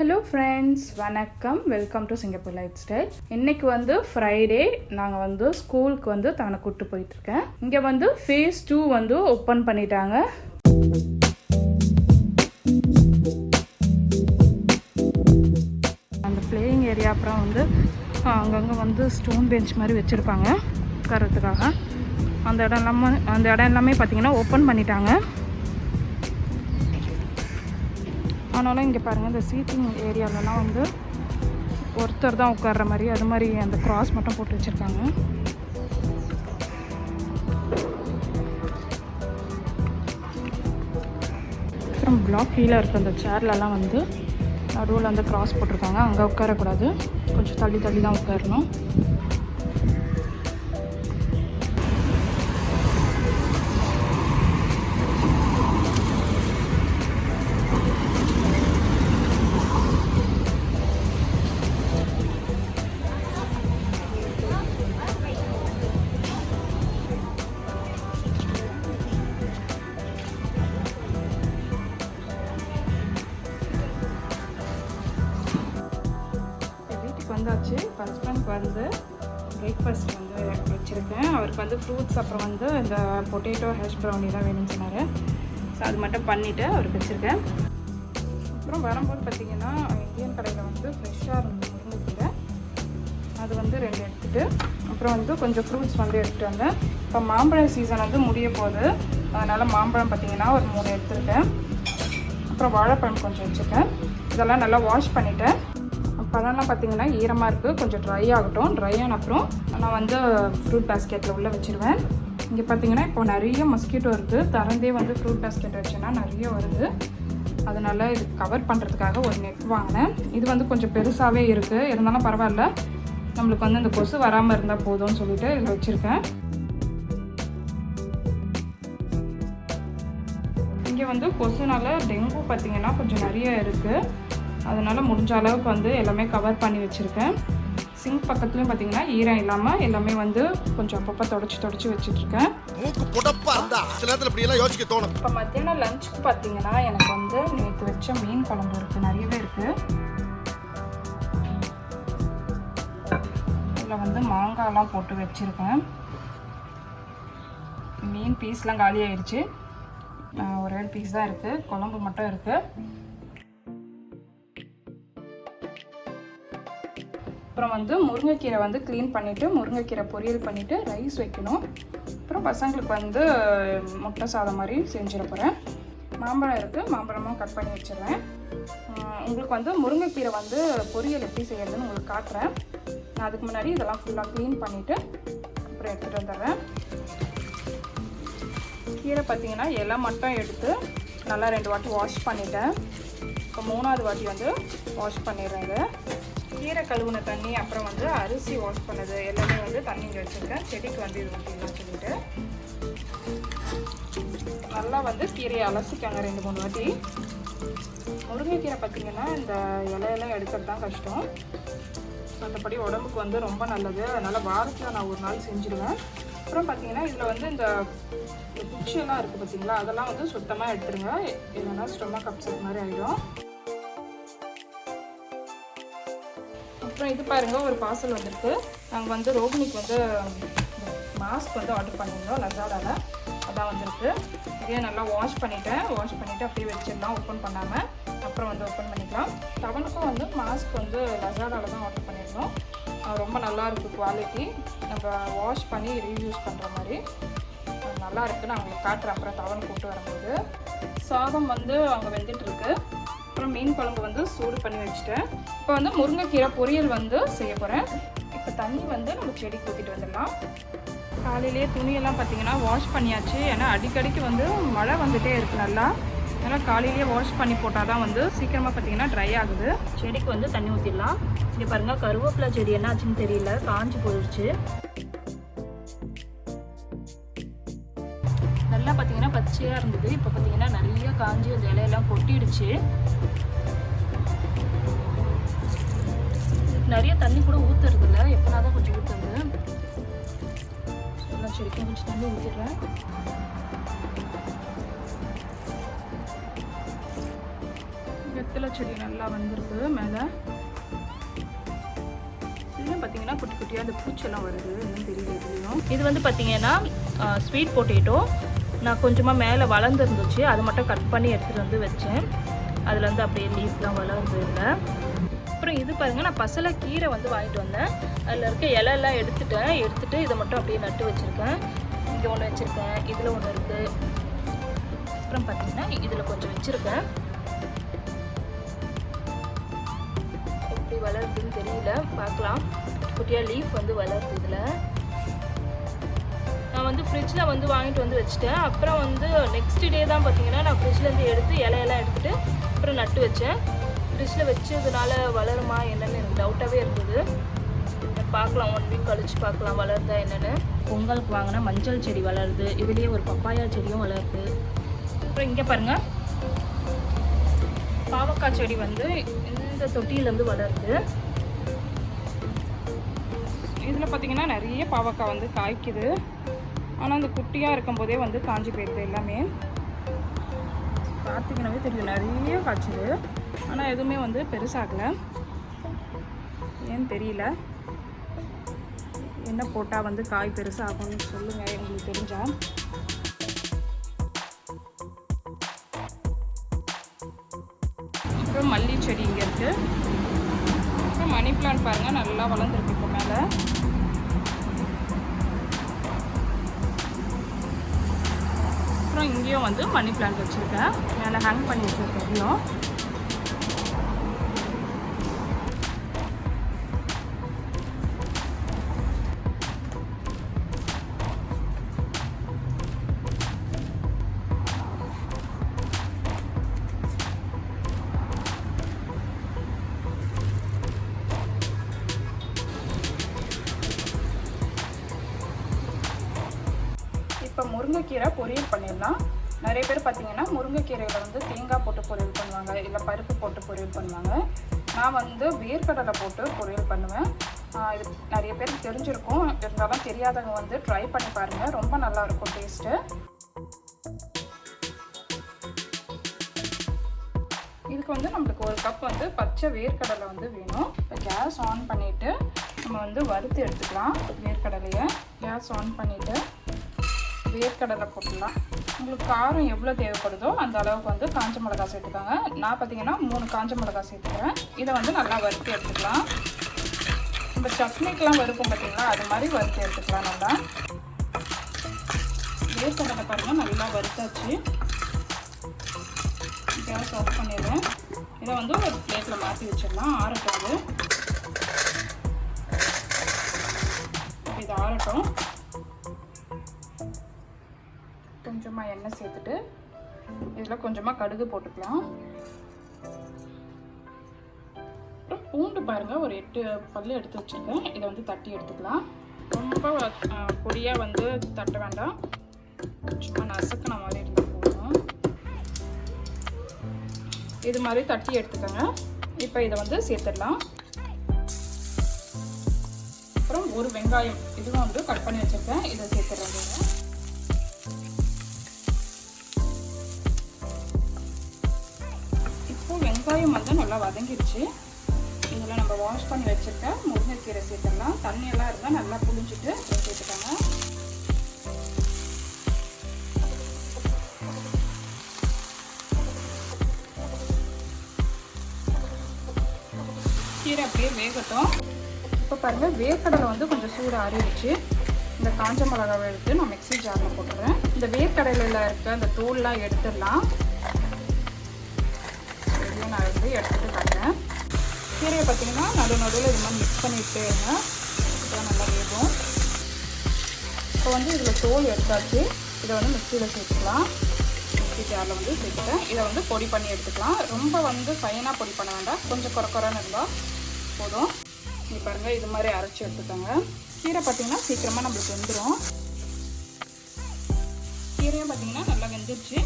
Hello friends வணக்கம். Welcome to Singapore lifestyle இன்னைக்கு வந்து ஃப்ரைடே நாங்கள் வந்து ஸ்கூலுக்கு வந்து தவனை கூப்பிட்டு போயிட்டுருக்கேன். இங்கே வந்து ஃபேஸ் டூ வந்து ஓப்பன் பண்ணிட்டாங்க. அந்த பிளேயிங் ஏரியா அப்புறம் வந்து அங்கங்கே வந்து ஸ்டோன் பெஞ்ச் மாதிரி வச்சுருப்பாங்க. உட்காரத்துக்காக அந்த இடம் எல்லாமே அந்த இடம் எல்லாமே பார்த்தீங்கன்னா ஓப்பன் பண்ணிட்டாங்க. ஆனாலும் இங்கே பாருங்கள் இந்த சீட்டிங் ஏரியாலலாம் வந்து ஒருத்தர் தான் உட்கார்ற மாதிரி அது மாதிரி அந்த கிராஸ் மட்டும் போட்டு வச்சுருக்காங்க. அப்புறம் பிளாக் கீழே இருக்க அந்த சேர்லலாம் வந்து நடுவில் அந்த கிராஸ் போட்டிருக்காங்க. அங்கே உட்காரக்கூடாது. கொஞ்சம் தள்ளி தள்ளி தான் உட்காரணும். ஃப்ரூட்ஸ் அப்புறம் வந்து இந்த பொட்டேட்டோ ஹேஷ் ப்ரௌனி தான் வேணும்னு சொன்னார். ஸோ அது மட்டும் பண்ணிவிட்டு அவருக்கு வச்சுருக்கேன். அப்புறம் வரும்போது பார்த்திங்கன்னா இந்தியன் கடையில் வந்து ஃப்ரெஷ்ஷாக இருந்தது முருங்கைக்கீரை அது வந்து ரெண்டு எடுத்துகிட்டு அப்புறம் வந்து கொஞ்சம் ஃப்ரூட்ஸ் வந்து எடுத்துகிட்டு வந்தேன் இப்போ மாம்பழம் சீசன் வந்து முடிய போகுது. அதனால் மாம்பழம் பார்த்திங்கன்னா ஒரு மூணு எடுத்துருக்கேன். அப்புறம் வாழைப்பழம் கொஞ்சம் வச்சுருக்கேன். இதெல்லாம் நல்லா வாஷ் பண்ணிவிட்டேன் பழம்லாம் பார்த்தீங்கன்னா ஈரமாக இருக்குது கொஞ்சம் ட்ரை ஆகட்டும். ட்ரை ஆன அப்புறம் நான் வந்து ஃப்ரூட் பேஸ்கெட்டில் உள்ளே வச்சுருவேன். இங்கே பார்த்தீங்கன்னா இப்போ நிறைய மஸ்கிட்டோ இருக்குது திறந்தே வந்து ஃப்ரூட் பேஸ்கெட் வச்சேன்னா நிறைய வருது. அதனால் இது கவர் பண்ணுறதுக்காக ஒரு நெட் வாங்கினேன். இது வந்து கொஞ்சம் பெருசாகவே இருக்குது இருந்தாலும் பரவாயில்ல. நம்மளுக்கு வந்து இந்த கொசு வராமல் இருந்தால் போதும்னு சொல்லிட்டு இதில் வச்சுருக்கேன். இங்கே வந்து கொசுனால் டெங்கு பார்த்திங்கன்னா கொஞ்சம் நிறைய இருக்குது அதனால் முடிஞ்ச அளவுக்கு வந்து எல்லாமே கவர் பண்ணி வச்சுருக்கேன். சிங்க் பக்கத்துலையும் பார்த்தீங்கன்னா ஈரம் இல்லாமல் எல்லாமே வந்து கொஞ்சம் அப்பப்போ தொடச்சி தொடச்சி வச்சுட்ருக்கேன். இப்போ மத்தியானம் லஞ்சுக்கு பார்த்தீங்கன்னா எனக்கு வந்து நேற்று வச்ச மீன் குழம்பு இருக்குது நிறையவே இருக்குது இதில் வந்து மாங்காய்லாம் போட்டு வச்சுருக்கேன். மீன் பீஸ்லாம் காலி ஆயிடுச்சு ஒரு பீஸ் தான் இருக்குது குழம்பு மட்டும் இருக்குது அப்புறம் வந்து முருங்கைக்கீரை வந்து க்ளீன் பண்ணிவிட்டு முருங்கைக்கீரை பொரியல் பண்ணிவிட்டு ரைஸ் வைக்கணும். அப்புறம் பசங்களுக்கு வந்து முட்டை சாதம் மாதிரி செஞ்சிட போகிறேன் மாம்பழம் இருக்குது மாம்பழமும் கட் பண்ணி வச்சிடுறேன். உங்களுக்கு வந்து முருங்கைக்கீரை வந்து பொரியல் எப்படி செய்யறதுன்னு உங்களுக்கு காட்டுறேன். நான் அதுக்கு முன்னாடி இதெல்லாம் ஃபுல்லாக க்ளீன் பண்ணிவிட்டு அப்புறம் எடுத்துகிட்டு வந்துடுறேன். கீரை பார்த்தீங்கன்னா இலை மட்டும் எடுத்து நல்லா ரெண்டு வாட்டி வாஷ் பண்ணிட்டேன். இப்போ மூணாவது வாட்டி வந்து வாஷ் பண்ணிடுறேன் இதை. கீரை கழுவுன தண்ணி அப்புறம் வந்து அரிசி வாஷ் பண்ணது. எல்லாமே வந்து தண்ணி இங்கே வச்சுருக்கேன். செடிக்கு வந்து இது ஊற்றிடலாம் சொல்லிட்டு. நல்லா வந்து கீரையை அலசிக்காங்க ரெண்டு மூணு வாட்டி. முருங்கைக்கீரை பார்த்தீங்கன்னா இந்த இலையெல்லாம் எடுக்கிறது தான் கஷ்டம். மற்றபடி உடம்புக்கு வந்து ரொம்ப நல்லது. அதனால் வாரத்தில் நான் ஒரு நாள் செஞ்சுருவேன். அப்புறம் பார்த்தீங்கன்னா இதில் வந்து இந்த குச்சியெல்லாம் இருக்குது பார்த்தீங்களா அதெல்லாம் வந்து சுத்தமாக எடுத்துருங்க. இல்லைன்னா ஸ்டொமக் அப்செட் மாதிரி ஆகிடும் அப்புறம் இது பாருங்கள் ஒரு பார்சல் வந்திருக்கு. நாங்கள் வந்து ரோகிணிக்கு வந்து மாஸ்க் வந்து ஆர்டர் பண்ணியிருந்தோம் லசாடாவில் அதான் வந்திருக்கு. இதே நல்லா வாஷ் பண்ணிவிட்டேன் வாஷ் பண்ணிவிட்டு அப்படியே வச்சிடலாம் ஓப்பன் பண்ணாமல் அப்புறம் வந்து ஓப்பன் பண்ணிக்கலாம். டவனுக்கும் வந்து மாஸ்க் வந்து லசாடாவில் தான் ஆர்டர் பண்ணியிருந்தோம். ரொம்ப நல்லா இருக்குது குவாலிட்டி நம்ம வாஷ் பண்ணி ரீயூஸ் பண்ணுற மாதிரி. நல்லா இருக்குது நான் உங்களுக்கு காட்டுறேன். அப்புறம் டவன் கூப்பிட்டு வரும்போது. சாதம் வந்து அங்கே வெந்துட்டுருக்கு அப்புறம் மீன் குழம்பு வந்து சூடு பண்ணி வச்சுட்டேன். இப்போ வந்து முருங்கைக்கீரை பொரியல் வந்து செய்ய போகிறேன் இப்போ தண்ணி வந்து நம்ம செடி ஊற்றிட்டு வந்துடலாம். காலையிலேயே துணியெல்லாம் பார்த்தீங்கன்னா வாஷ் பண்ணியாச்சு. ஏன்னா அடிக்கடிக்கு வந்து மழை வந்துகிட்டே இருக்குது நல்லா. அதனால் காலையிலேயே வாஷ் பண்ணி போட்டால் தான் வந்து சீக்கிரமாக பார்த்தீங்கன்னா ட்ரை ஆகுது. செடிக்கு வந்து தண்ணி ஊற்றிடலாம் இங்கே பாருங்க கருவேப்பிலை செடி என்ன ஆச்சுன்னு தெரியல. காஞ்சி போயிடுச்சு நல்லா பார்த்தீங்கன்னா பச்சையாக இருந்தது. இப்போ பார்த்தீங்கன்னா நிறைய காஞ்சி அந்த இலையெல்லாம் கொட்டிடுச்சு. நிறைய தண்ணி கூட ஊற்றுறது இல்லை எப்போனா தான் கொஞ்சம் ஊற்றுறது எல்லா செடிக்கும் கொஞ்சம் தண்ணி ஊற்றிடுறேன் வெத்தலை செடி நல்லா வந்திருக்கு மேலே. இன்னும் பார்த்தீங்கன்னா குட்டி குட்டியாக அந்த பூச்செல்லாம் வருது. இன்னும் தெரியல இதுலையும் இது வந்து பார்த்தீங்கன்னா ஸ்வீட் பொட்டேட்டோ நான் கொஞ்சமாக மேலே வளர்ந்துருந்துச்சு. அது மட்டும் கட் பண்ணி எடுத்துகிட்டு வந்து வச்சேன். அதில் வந்து அப்படியே லீஃப்லாம் வளருது இல்லை அப்புறம் இது பாருங்கள் நான் பசலை கீரை வந்து வாங்கிட்டு வந்தேன். அதில் இருக்க இலையெல்லாம் எடுத்துட்டேன். எடுத்துகிட்டு இதை மட்டும் அப்படியே நட்டு வச்சுருக்கேன். இங்கே ஒன்று வச்சுருக்கேன் இதில் ஒன்று இருக்குது அப்புறம் பார்த்திங்கன்னா இதில் கொஞ்சம் வச்சுருக்கேன். எப்படி வளருதுன்னு தெரியல. பார்க்கலாம். குட்டியாக லீஃப் வந்து வளருது இதில். நான் வந்து ஃப்ரிட்ஜில் வந்து வாங்கிட்டு வந்து வச்சுட்டேன். அப்புறம் வந்து நெக்ஸ்ட் டே தான் பார்த்தீங்கன்னா நான் ஃப்ரிட்ஜ்லேருந்து எடுத்து இலையெல்லாம் எடுத்துகிட்டு அப்புறம் நட்டு வச்சேன். ஃப்ரிட்ஜில் வச்சதுனால வளருமா என்னென்னு எனக்கு டவுட்டாகவே இருக்குது. பார்க்கலாம் ஒன் வீக் கழிச்சு பார்க்கலாம் வளருதா என்னென்னு. பொங்கலுக்கு வாங்கின மஞ்சள் செடி வளருது. இதுலேயே ஒரு பப்பாயா செடியும் வளருது. அப்புறம் இங்கே பாருங்கள் பாவக்காய் செடி வந்து இந்த தொட்டியிலேருந்து வளருது. இதில் பார்த்தீங்கன்னா நிறைய பாவக்காய் வந்து காய்க்குது. ஆனால் அந்த குட்டியாக இருக்கும்போதே வந்து காஞ்சி போயிடுது எல்லாமே. பார்த்தீங்கன்னாவே தெரியும் நிறைய காய்ச்சுது. ஆனால் எதுவுமே வந்து பெருசாகலை. ஏன்னு தெரியல. என்ன போட்டால் வந்து காய் பெருசாகும்னு சொல்லுங்கள் எங்களுக்கு தெரிஞ்சால் அப்புறம் மல்லி செடி இங்கே இருக்குது அப்புறம் மணி பிளான்ட் பாருங்கள் நல்லா வளர்ந்துருக்கு இப்போ மேலே. அப்புறம் இங்கேயும் வந்து மணி பிளான்ட் வச்சுருக்கேன். மேலே ஹேங் பண்ணி வச்சுருக்கேன் இன்னும் முருங்கைக்கீரை பொரியல் பண்ணிடலாம். நிறைய பேர் பார்த்திங்கன்னா முருங்கைக்கீரையில் வந்து தேங்காய் போட்டு பொரியல் பண்ணுவாங்க இல்லை பருப்பு போட்டு பொரியல் பண்ணுவாங்க. நான் வந்து வேர்க்கடலை போட்டு பொரியல் பண்ணுவேன். இது நிறைய பேருக்கு தெரிஞ்சிருக்கும். இருந்தாலும் தெரியாதவங்க வந்து ட்ரை பண்ணி பாருங்கள் ரொம்ப நல்லாயிருக்கும் டேஸ்ட்டு இதுக்கு வந்து நம்மளுக்கு ஒரு கப் வந்து பச்சை வேர்க்கடலை வந்து வேணும். இப்போ கேஸ் ஆன் பண்ணிவிட்டு நம்ம வந்து வறுத்து எடுத்துக்கலாம் வேர்க்கடலையை. கேஸ் ஆன் பண்ணிவிட்டு வேர்க்கடலை போட்டுடலாம் உங்களுக்கு காரம் எவ்வளோ தேவைப்படுதோ அந்த அளவுக்கு வந்து காஞ்ச மிளகா சேர்த்துக்கோங்க. நான் பார்த்தீங்கன்னா மூணு காஞ்ச மிளகா சேர்த்துக்கிறேன். இதை வந்து நல்லா வறுத்து எடுத்துக்கலாம். இந்த சட்னிக்கெலாம் வறுக்கும் பார்த்தீங்களா அது மாதிரி வறுத்து எடுத்துக்கலாம் நல்லா. வேர்க்கடலை பாருங்கள் நல்லா வறுத்தாச்சு. கேஸ் ஆஃப் பண்ணிடுறேன். இதை வந்து ஒரு பிளேட்டில் மாற்றி வச்சிடலாம். ஆறட்டும் இது ஆறட்டும். கொஞ்சமாக எண்ணெய் சேர்த்துட்டு இதில் கொஞ்சமாக கடுகு போட்டுக்கலாம். அப்புறம் பூண்டு பாருங்கள் ஒரு எட்டு பல்லு எடுத்து வச்சுருக்கேன். இதை வந்து தட்டி எடுத்துக்கலாம். ரொம்ப பொடியாக வந்து தட்ட வேண்டாம். சும்மா நசுக்கின மாதிரி இருந்தால் போகணும் இது மாதிரி தட்டி எடுத்துக்கோங்க. இப்போ இதை வந்து சேர்த்துடலாம். அப்புறம் ஒரு வெங்காயம் இதுவும் வந்து கட் பண்ணி வச்சுருக்கேன். இதை சேர்த்துடுறேன். வெங்காயம் வந்து நல்லா வதங்கிடுச்சு இதில் நம்ம வாஷ் பண்ணி வச்சுருக்க முருங்கைக்கீரை சேர்த்துடலாம். தண்ணியெல்லாம் இருந்தால் நல்லா புளிஞ்சிட்டு சேர்த்துக்கோங்க. கீரை அப்படியே வேகட்டும். இப்போ பாருங்கள் வேர்க்கடலை வந்து கொஞ்சம் சூடு ஆறிடுச்சு. இந்த காஞ்ச மிளகாவை எடுத்து நான் மிக்ஸி ஜாரில் போட்டுறேன். இந்த வேர்க்கடலையில் இருக்க அந்த தோல்லாம் எடுத்துடலாம். இதையும் நான் வந்து எடுத்துகிட்டு காட்டுறேன் கீரையை பார்த்தீங்கன்னா நடு நடுவில் இது மாதிரி மிக்ஸ் பண்ணிட்டு இருங்க. இப்போ நல்லா வேகும். இப்போ வந்து இதில் தோல் எடுத்தாச்சு. இதை வந்து மிக்சியில் சேர்த்துக்கலாம். மிக்ஸி ஜாரில் வந்து சேர்த்துட்டேன். இதை வந்து பொடி பண்ணி எடுத்துக்கலாம். ரொம்ப வந்து ஃபைனாக பொடி பண்ண வேண்டாம். கொஞ்சம் குறக்குறன்னு இருந்தால் போதும். நீ பாருங்கள் இது மாதிரி அரைச்சி எடுத்துக்கோங்க. கீரை பார்த்தீங்கன்னா சீக்கிரமாக நம்மளுக்கு வந்துடும் கீரையும் பார்த்தீங்கன்னா நல்லா வெந்துருச்சு.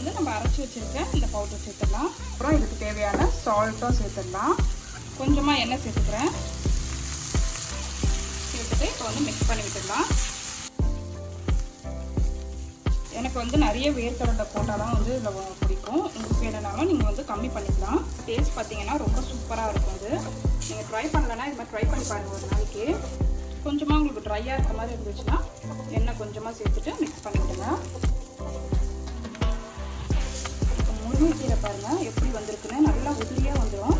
வந்து நம்ம அரைச்சி வச்சுருக்க இந்த பவுடர் சேர்த்துடலாம். அப்புறம் இதுக்கு தேவையான சால்ட்டும் சேர்த்துடலாம். கொஞ்சமாக எண்ணெய் சேர்த்துக்கிறேன். சேர்த்துட்டு இப்போ வந்து மிக்ஸ் பண்ணி விட்டுடலாம். எனக்கு வந்து நிறைய வேர்க்கடலை போட்டால் வந்து இதில் பிடிக்கும். உங்களுக்கு வேணுனாலும் நீங்கள் வந்து கம்மி பண்ணிக்கலாம். டேஸ்ட் பார்த்தீங்கன்னா ரொம்ப சூப்பராக இருக்கும் அது நீங்கள் ட்ரை பண்ணலன்னா இது மாதிரி ட்ரை பண்ணி பாருங்கள் ஒரு நாளைக்கு. கொஞ்சமாக உங்களுக்கு ட்ரையாக இருக்க மாதிரி இருந்துச்சுன்னா எண்ணெய் கொஞ்சமாக சேர்த்துட்டு மிக்ஸ் பண்ணிவிடுங்க முருங்கைக்கீரை பாருங்கள் எப்படி வந்திருக்குன்னு நல்லா உதிரியாக வந்துடும்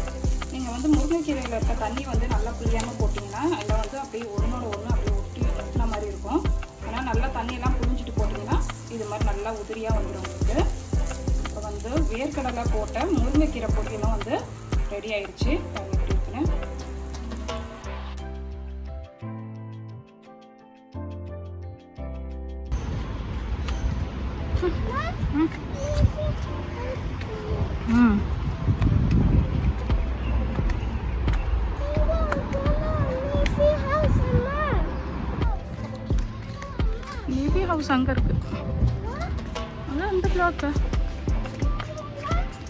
நீங்கள் வந்து முருங்கைக்கீரையில் இருக்க தண்ணி வந்து நல்லா புளியாமல் போட்டிங்கன்னா அதில் வந்து அப்படியே ஒன்றோட ஒன்று அப்படியே ஒட்டி ஒட்டின மாதிரி இருக்கும். ஆனால் நல்லா தண்ணியெல்லாம் புளிஞ்சிட்டு போட்டிங்கன்னா இது மாதிரி நல்லா உதிரியாக வந்துடும் உங்களுக்கு. இப்போ வந்து வேர்க்கடலை போட்ட முருங்கைக்கீரை பொடியெல்லாம் வந்து ரெடி ஆயிடுச்சு. எப்படி இருக்குன்னு. ம். நேவி ஹவுஸ் அங்கே இருக்கு. அதான் அந்த பிளாக்கு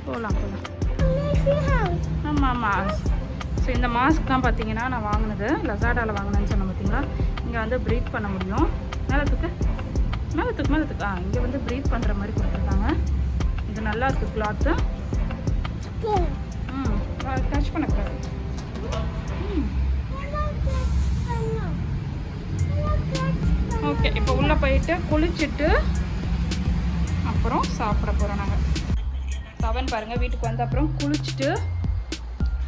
போகலாம் போகலாம் ஆமாம் ஆமாம் ஸோ இந்த மாஸ்க் தான் பார்த்தீங்கன்னா நான் வாங்கினது லசாடாவில் வாங்கினேன்னு சொன்னேன் பார்த்தீங்களா இங்கே வந்து ப்ரீத் பண்ண முடியும். மேலத்துக்கு? மேலத்துக்கு மேலத்துக்கு. ஆ இங்கே வந்து ப்ரீத் பண்ணுற மாதிரி கொடுத்துருக்காங்க. இது நல்லா இருக்குது கிளாத்து ம் டச் பண்ணக்கூடாது ஓகே இப்போ உள்ளே போயிட்டு குளிச்சுட்டு அப்புறம் சாப்பிட போகிறோம் நாங்கள் பவன் பாருங்கள் வீட்டுக்கு வந்த அப்புறம் குளிச்சுட்டு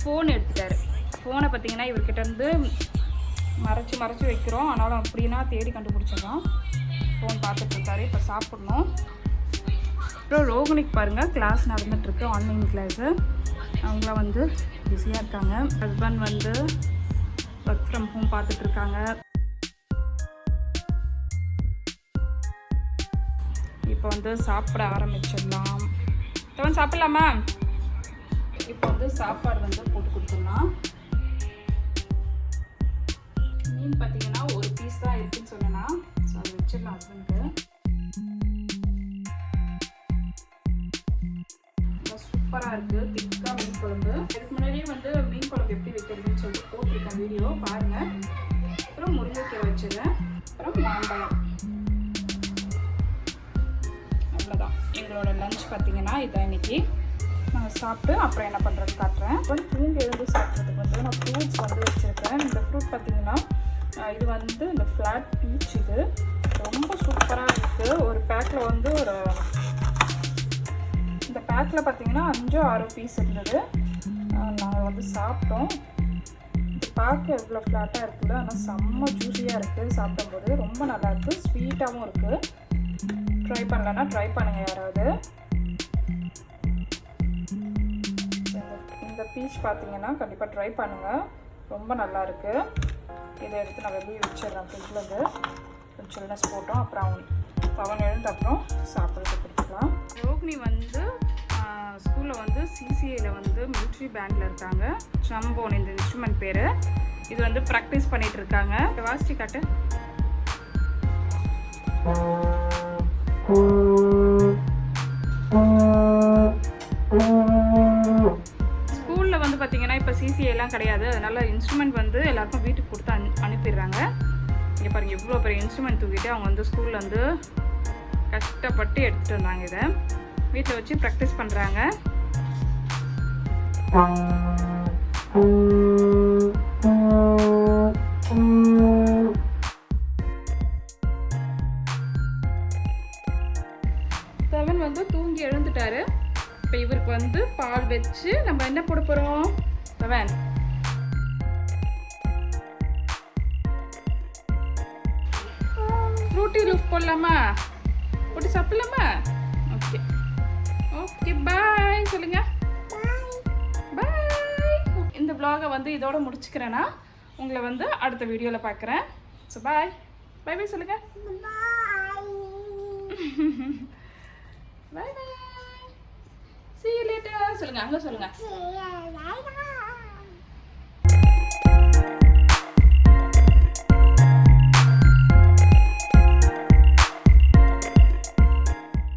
ஃபோன் எடுத்துட்டாரு. ஃபோனை பார்த்தீங்கன்னா இவர்கிட்ட இருந்து மறைச்சு மறைச்சு வைக்கிறோம். ஆனாலும் அப்படின்னா தேடி கண்டுபிடிச்சிடலாம். ஃபோன் பார்த்துட்டு இருக்காரு இப்போ சாப்பிட்ணும். அப்புறம் ரோகிணிக்கு பாருங்கள் கிளாஸ் நடந்துட்டுருக்கு. ஆன்லைன் கிளாஸு அவங்களாம் வந்து பிஸியாக இருக்காங்க. ஹஸ்பண்ட் வந்து ஒர்க் ஃப்ரம் ஹோம் பார்த்துட்ருக்காங்க இப்போ வந்து சாப்பிட ஆரம்பிச்சிடலாம். தவன் சாப்பிட்லாமா? இப்போ வந்து சாப்பாடு வந்து போட்டு கொடுத்துடலாம். மீன் பார்த்தீங்கன்னா ஒரு பீஸ் தான் இருக்குன்னு சொன்னேன்னா ஸோ அதை வச்சிடலாம் ஹஸ்பண்டுக்கு சூப்பராக இருக்குது திக்காக மீன் குழம்பு. இதுக்கு முன்னாடியே வந்து மீன் குழம்பு எப்படி வைக்கிறதுன்னு சொல்லிட்டு போட்டிருக்கேன் வீடியோ பாருங்கள் அப்புறம் முருங்கைக்கீரை வச்சுருந்தேன் அப்புறம் மாம்பழம். அவ்வளோதான் எங்களோட லஞ்ச் பார்த்தீங்கன்னா இதான் இன்னைக்கு. நான் சாப்பிட்டு அப்புறம் என்ன பண்ணுறது காட்டுறேன். அப்புறம் தூங்கி எழுந்து சாப்பிட்றதுக்கு வந்து நான் ஃப்ரூட்ஸ் வந்து வச்சுருக்கேன். இந்த ஃப்ரூட் பார்த்தீங்கன்னா இது வந்து இந்த ஃப்ளாட் பீச் இது. ரொம்ப சூப்பராக இருக்குது ஒரு பேக்கில் வந்து ஒரு பேக்கில் பார்த்தீங்கன்னா அஞ்சோ ஆறு பீஸ் இருந்தது. நாங்கள் வந்து சாப்பிட்டோம். பார்க்க எவ்வளோ ஃப்ளாட்டாக இருக்குது ஆனால் செம்ம ஜூஸியாக இருக்குது சாப்பிடும்போது ரொம்ப நல்லா இருக்குது ஸ்வீட்டாகவும் இருக்குது ட்ரை பண்ணலன்னா ட்ரை பண்ணுங்கள் யாராவது. இந்த- பீச் பார்த்தீங்கன்னா கண்டிப்பாக ட்ரை பண்ணுங்கள் ரொம்ப நல்லா இருக்குது இதை எடுத்து நான் வெளியே வச்சிடுறேன் ஃப்ரிட்ஜ்லேருந்து கொஞ்சம் சில்னஸ் போட்டோம். அப்புறம் பவன் எழுந்த அப்புறம் சாப்பிட்றதுக்கு கொடுத்துக்கலாம். ரோகிணி வந்து ஸ்கூலில் வந்து சிசிஐயில் வந்து மிலிட்ரி பேண்டில் இருக்காங்க. ட்ரம்போன் இந்த இன்ஸ்ட்ருமெண்ட் பேர். இது வந்து ப்ராக்டிஸ் பண்ணிகிட்டு இருக்காங்க. வாசிச்சு காட்டு. ஸ்கூலில் வந்து பார்த்திங்கன்னா இப்போ சிசிஐலாம் கிடையாது. அதனால் இன்ஸ்ட்ருமெண்ட் வந்து எல்லாருக்கும் வீட்டுக்கு கொடுத்து அனு அனுப்பிடுறாங்க. இங்கே பாருங்கள் இவ்வளோ பெரிய இன்ஸ்ட்ருமெண்ட் தூக்கிட்டு அவங்க வந்து ஸ்கூலில் வந்து கஷ்டப்பட்டு எடுத்துகிட்டு வந்தாங்க இதை. வீட்டில் வச்சு ப்ராக்டிஸ் பண்ணுறாங்க இந்த வந்து இதோட முடிச்சுக்கிறேன்னா உங்களை வந்து அடுத்த வீடியோவில் பார்க்குறேன் ஸோ பாய் பை பை சொல்லுங்க. பாய் பாய் சீ லேட்டர் சொல்லுங்கள் சொல்லுங்க அங்கே சொல்லுங்க.